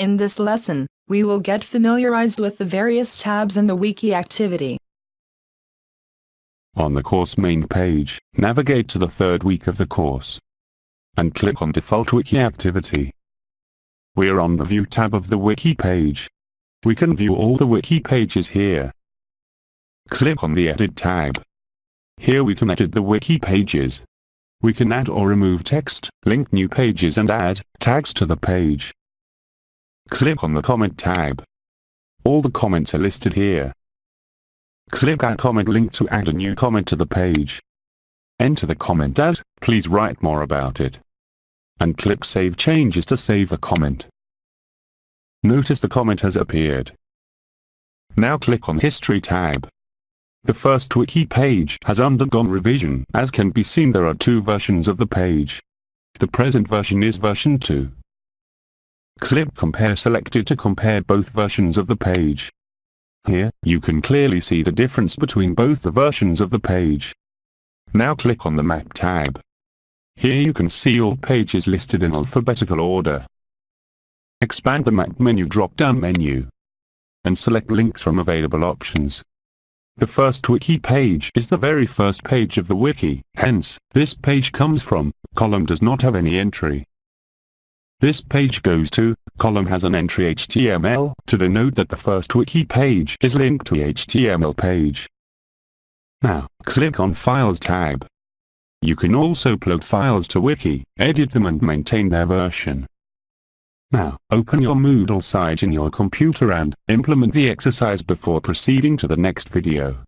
In this lesson, we will get familiarized with the various tabs in the wiki activity. On the course main page, navigate to the third week of the course and click on Default Wiki Activity. We are on the View tab of the Wiki page. We can view all the Wiki pages here. Click on the Edit tab. Here we can edit the Wiki pages. We can add or remove text, link new pages and add tags to the page. Click on the Comment tab. All the comments are listed here. Click Add Comment link to add a new comment to the page. Enter the comment as, please write more about it. And click Save Changes to save the comment. Notice the comment has appeared. Now click on History tab. The first wiki page has undergone revision. As can be seen there are two versions of the page. The present version is version 2. Click Compare selected to compare both versions of the page. Here, you can clearly see the difference between both the versions of the page. Now click on the Map tab. Here you can see all pages listed in alphabetical order. Expand the Map menu drop-down menu and select links from available options. The first wiki page is the very first page of the wiki, hence, this page comes from, column does not have any entry. This page goes to, column has an entry HTML, to denote that the first wiki page is linked to HTML page. Now, click on Files tab. You can also upload files to Wiki, edit them and maintain their version. Now, open your Moodle site in your computer and implement the exercise before proceeding to the next video.